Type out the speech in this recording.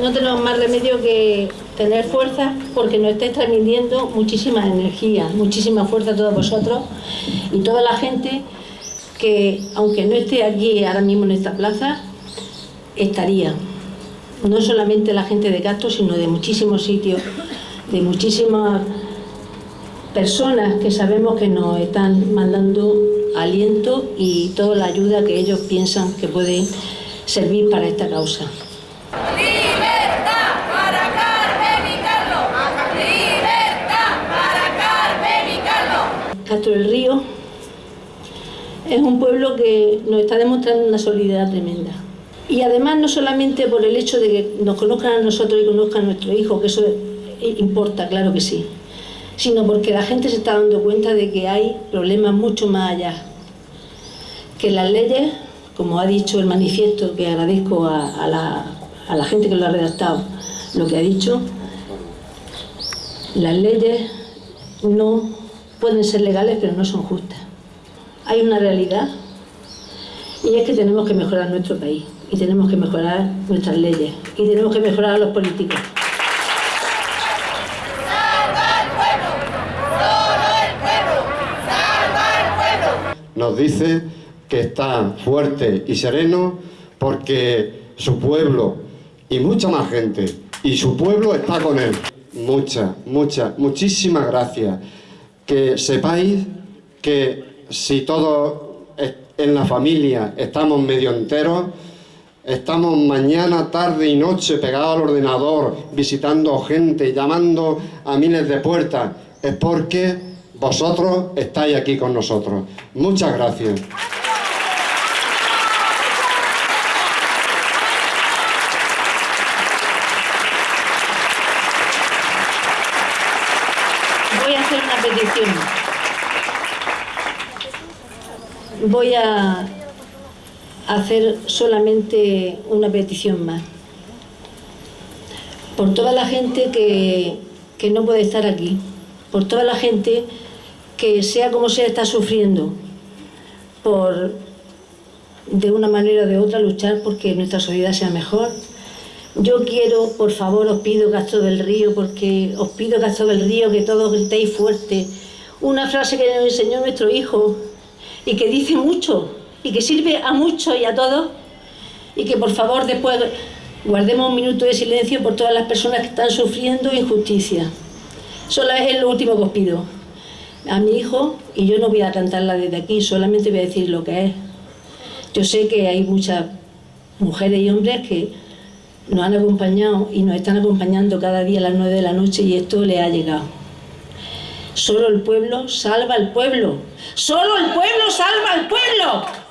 no tenemos más remedio que tener fuerza porque nos estáis transmitiendo muchísima energía, muchísima fuerza a todos vosotros y toda la gente que, aunque no esté aquí ahora mismo en esta plaza, estaría. No solamente la gente de Castro, sino de muchísimos sitios, de muchísimas personas que sabemos que nos están mandando aliento y toda la ayuda que ellos piensan que pueden servir para esta causa. ¡Libertad para Carmen y Carlos! ¡Libertad para Carmen y Carlos! Castro del Río es un pueblo que nos está demostrando una solidaridad tremenda. Y además no solamente por el hecho de que nos conozcan a nosotros y conozcan a nuestro hijo, que eso importa, claro que sí, sino porque la gente se está dando cuenta de que hay problemas mucho más allá. Que las leyes, como ha dicho el manifiesto, que agradezco a, la, a la gente que lo ha redactado, lo que ha dicho, las leyes no pueden ser legales pero no son justas. Hay una realidad y es que tenemos que mejorar nuestro país y tenemos que mejorar nuestras leyes y tenemos que mejorar a los políticos. nos dice que está fuerte y sereno porque su pueblo y mucha más gente y su pueblo está con él. Muchas, muchas, muchísimas gracias. Que sepáis que si todos en la familia estamos medio enteros, estamos mañana, tarde y noche pegados al ordenador, visitando gente, llamando a miles de puertas, es porque vosotros estáis aquí con nosotros. Muchas gracias. Voy a hacer una petición. Voy a hacer solamente una petición más. Por toda la gente que, que no puede estar aquí, por toda la gente que sea como sea está sufriendo por de una manera o de otra luchar porque nuestra sociedad sea mejor. Yo quiero, por favor, os pido Castro del Río, porque os pido Castro del Río que todos gritéis fuerte. Una frase que nos enseñó nuestro hijo y que dice mucho y que sirve a muchos y a todos y que por favor después guardemos un minuto de silencio por todas las personas que están sufriendo injusticia. Solo es lo último que os pido a mi hijo y yo no voy a cantarla desde aquí, solamente voy a decir lo que es. Yo sé que hay muchas mujeres y hombres que nos han acompañado y nos están acompañando cada día a las nueve de la noche y esto le ha llegado. Solo el pueblo salva al pueblo. Solo el pueblo salva al pueblo.